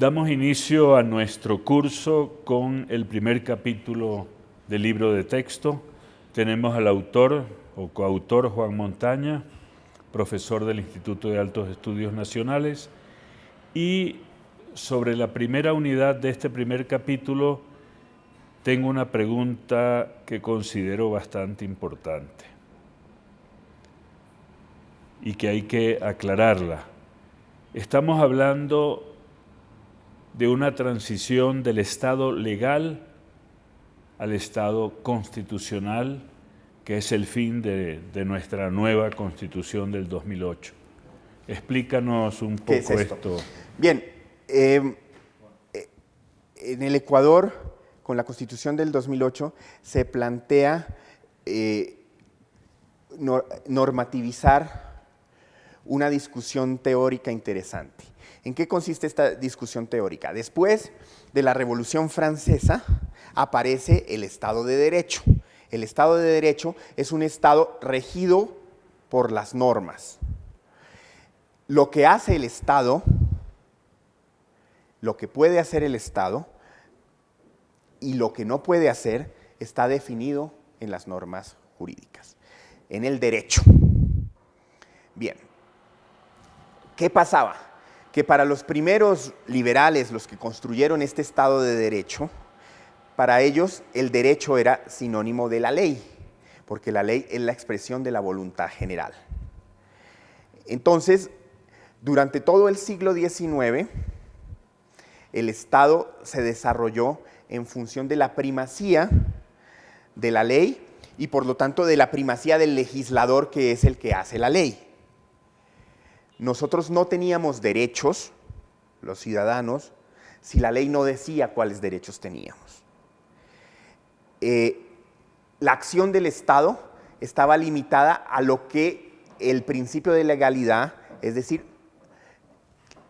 Damos inicio a nuestro curso con el primer capítulo del libro de texto. Tenemos al autor o coautor Juan Montaña, profesor del Instituto de Altos Estudios Nacionales, y sobre la primera unidad de este primer capítulo tengo una pregunta que considero bastante importante y que hay que aclararla. Estamos hablando de una transición del Estado legal al Estado constitucional, que es el fin de, nuestra nueva Constitución del 2008. Explícanos un poco esto? Bien, em, eh, en el Ecuador, con la Constitución del 2008, se plantea eh, normativizar una discusión teórica interesante. ¿En qué consiste esta discusión teórica? Después de la Revolución Francesa aparece el Estado de Derecho. El Estado de Derecho es un Estado regido por las normas. Lo que hace el Estado, lo que puede hacer el Estado y lo que no puede hacer está definido en las normas jurídicas, en el derecho. Bien, ¿qué pasaba? Que para los primeros liberales, los que construyeron este Estado de Derecho, para ellos el derecho era sinónimo de la ley, porque la ley es la expresión de la voluntad general. Entonces, durante todo el siglo XIX, el Estado se desarrolló en función de la primacía de la ley y por lo tanto de la primacía del legislador que es el que hace la ley nosotros no teníamos derechos, los ciudadanos, si la ley no decía cuáles derechos teníamos. Eh, la acción del Estado estaba limitada a lo que el principio de legalidad, es decir,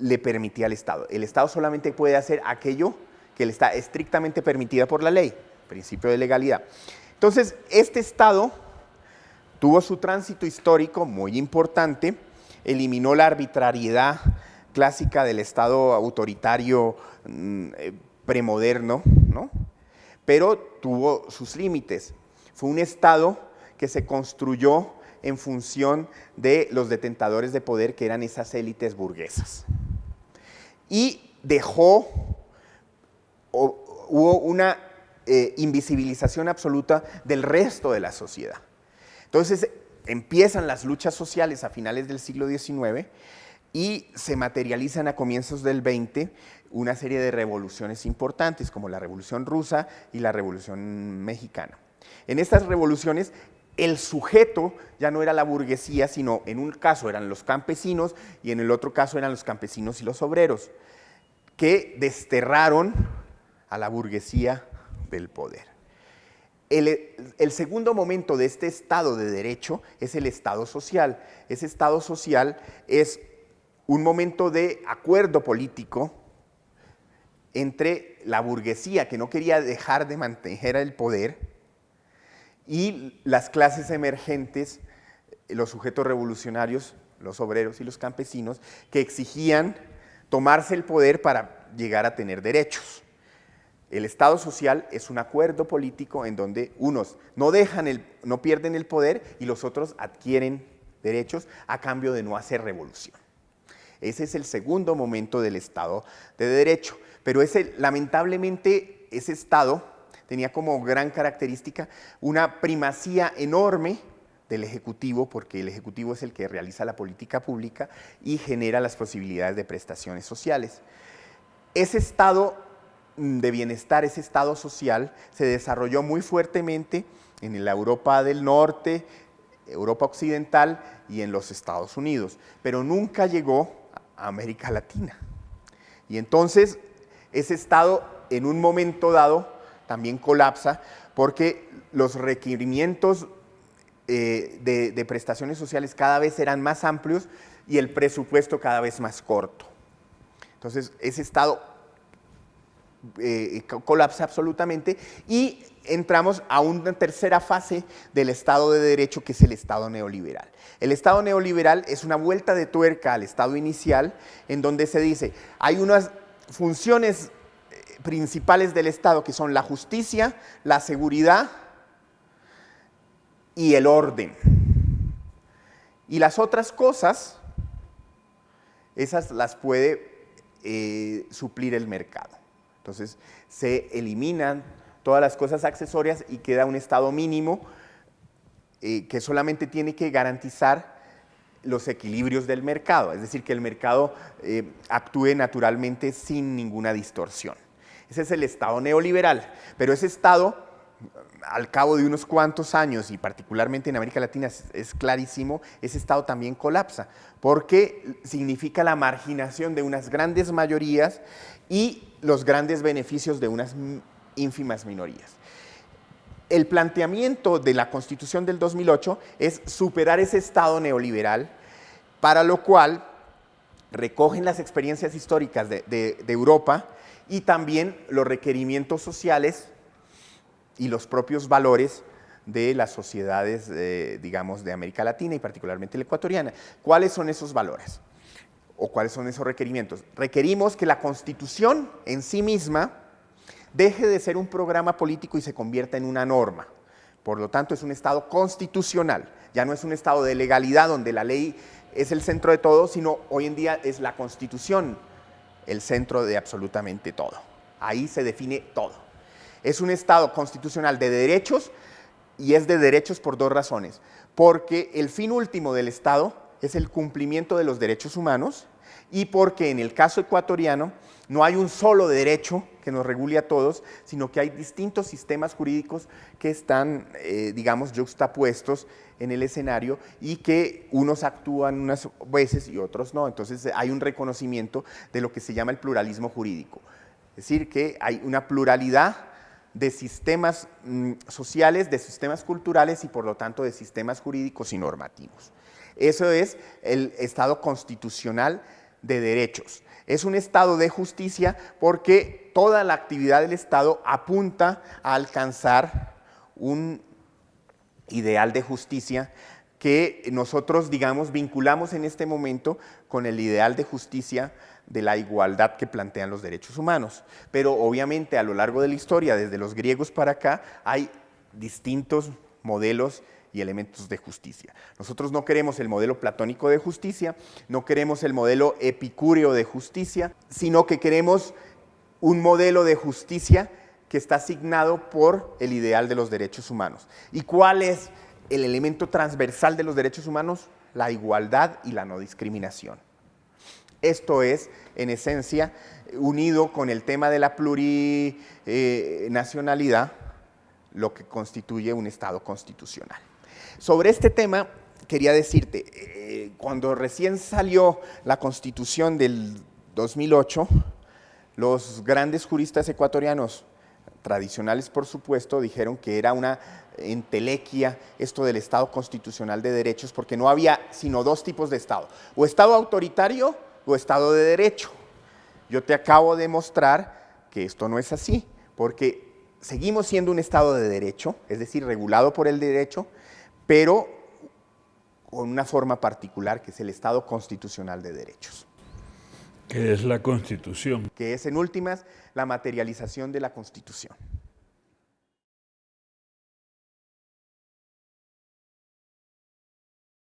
le permitía al Estado. El Estado solamente puede hacer aquello que le está estrictamente permitida por la ley, principio de legalidad. Entonces, este Estado tuvo su tránsito histórico muy importante, eliminó la arbitrariedad clásica del Estado autoritario mm, eh, premoderno, ¿no? pero tuvo sus límites. Fue un Estado que se construyó en función de los detentadores de poder que eran esas élites burguesas. Y dejó, hubo una eh, invisibilización absoluta del resto de la sociedad. Entonces, empiezan las luchas sociales a finales del siglo XIX y se materializan a comienzos del XX una serie de revoluciones importantes como la Revolución Rusa y la Revolución Mexicana. En estas revoluciones el sujeto ya no era la burguesía, sino en un caso eran los campesinos y en el otro caso eran los campesinos y los obreros, que desterraron a la burguesía del poder. El, segundo momento de este Estado de Derecho es el Estado social. Ese Estado social es un momento de acuerdo político entre la burguesía que no quería dejar de mantener el poder y las clases emergentes, los sujetos revolucionarios, los obreros y los campesinos, que exigían tomarse el poder para llegar a tener derechos. El Estado social es un acuerdo político en donde unos no, dejan el, no pierden el poder y los otros adquieren derechos a cambio de no hacer revolución. Ese es el segundo momento del Estado de Derecho. Pero ese, lamentablemente ese Estado tenía como gran característica una primacía enorme del Ejecutivo, porque el Ejecutivo es el que realiza la política pública y genera las posibilidades de prestaciones sociales. Ese Estado de bienestar, ese estado social, se desarrolló muy fuertemente en la Europa del Norte, Europa Occidental y en los Estados Unidos, pero nunca llegó a América Latina. Y entonces ese estado en un momento dado también colapsa porque los requerimientos eh, de, de prestaciones sociales cada vez eran más amplios y el presupuesto cada vez más corto. Entonces ese estado eh, colapsa absolutamente y entramos a una tercera fase del Estado de Derecho que es el Estado neoliberal. El Estado neoliberal es una vuelta de tuerca al Estado inicial en donde se dice hay unas funciones eh, principales del Estado, que son la justicia, la seguridad y el orden. Y las otras cosas, esas las puede eh, suplir el mercado. Entonces, se eliminan todas las cosas accesorias y queda un estado mínimo eh, que solamente tiene que garantizar los equilibrios del mercado, es decir, que el mercado eh, actúe naturalmente sin ninguna distorsión. Ese es el Estado neoliberal, pero ese Estado, al cabo de unos cuantos años, y particularmente en América Latina es, clarísimo, ese Estado también colapsa, porque significa la marginación de unas grandes mayorías y los grandes beneficios de unas ínfimas minorías. El planteamiento de la Constitución del 2008 es superar ese Estado neoliberal, para lo cual recogen las experiencias históricas de, Europa y también los requerimientos sociales y los propios valores de las sociedades, eh, digamos, de América Latina y particularmente la ecuatoriana. ¿Cuáles son esos valores? ¿O cuáles son esos requerimientos? Requerimos que la Constitución en sí misma deje de ser un programa político y se convierta en una norma. Por lo tanto, es un Estado constitucional, ya no es un Estado de legalidad donde la ley es el centro de todo, sino hoy en día es la Constitución el centro de absolutamente todo. Ahí se define todo. Es un Estado constitucional de derechos y es de derechos por dos razones. Porque el fin último del Estado es el cumplimiento de los derechos humanos y porque en el caso ecuatoriano no hay un solo derecho que nos regule a todos, sino que hay distintos sistemas jurídicos que están, eh, digamos, juxtapuestos en el escenario y que unos actúan unas veces y otros no. Entonces hay un reconocimiento de lo que se llama el pluralismo jurídico. Es decir, que hay una pluralidad de sistemas mm, sociales, de sistemas culturales y por lo tanto de sistemas jurídicos y normativos. Eso es el Estado constitucional de derechos. Es un Estado de justicia porque toda la actividad del Estado apunta a alcanzar un ideal de justicia que nosotros, digamos, vinculamos en este momento con el ideal de justicia de la igualdad que plantean los derechos humanos. Pero obviamente a lo largo de la historia, desde los griegos para acá, hay distintos modelos y elementos de justicia. Nosotros no queremos el modelo platónico de justicia, no queremos el modelo epicúreo de justicia, sino que queremos un modelo de justicia que está asignado por el ideal de los derechos humanos. ¿Y cuál es el elemento transversal de los derechos humanos? La igualdad y la no discriminación. Esto es, en esencia, unido con el tema de la plurinacionalidad, lo que constituye un Estado constitucional. Sobre este tema, quería decirte, eh, cuando recién salió la Constitución del 2008, los grandes juristas ecuatorianos, tradicionales por supuesto, dijeron que era una entelequia esto del Estado constitucional de derechos, porque no había sino dos tipos de Estado, o Estado autoritario o Estado de derecho. Yo te acabo de mostrar que esto no es así, porque seguimos siendo un Estado de derecho, es decir, regulado por el derecho, pero con una forma particular que es el Estado constitucional de derechos. ¿Qué es la Constitución? Que es en últimas la materialización de la Constitución.